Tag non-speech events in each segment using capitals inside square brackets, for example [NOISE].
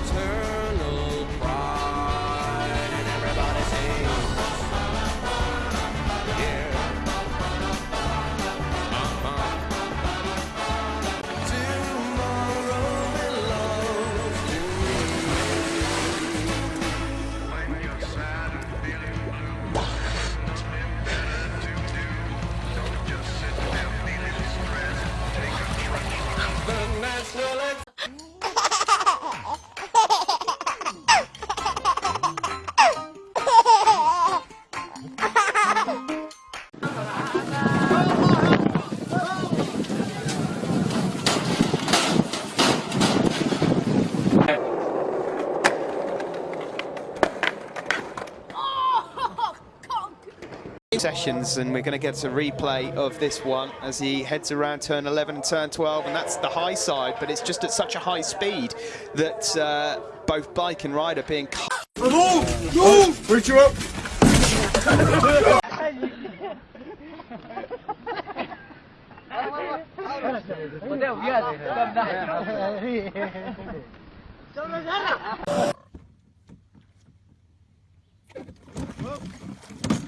eternal sessions and we're going to get a replay of this one as he heads around turn 11 and turn 12 and that's the high side but it's just at such a high speed that uh, both bike and rider being cut [LAUGHS]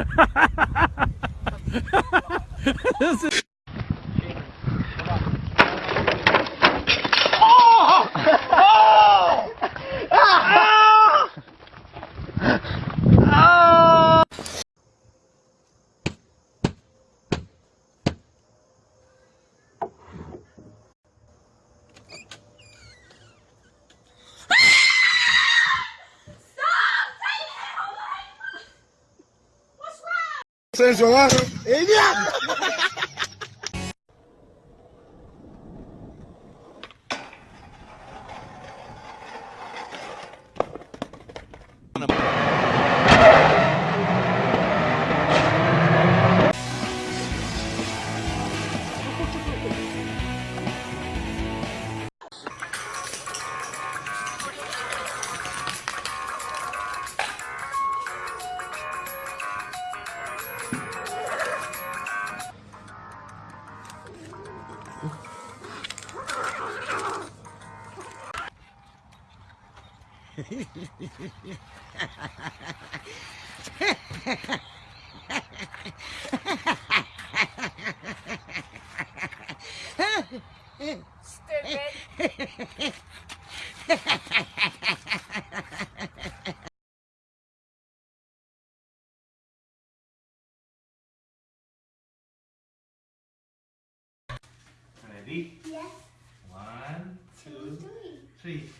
[LAUGHS] this is Vocês jogaram? Ele é. Ready? Yes. One, two, three.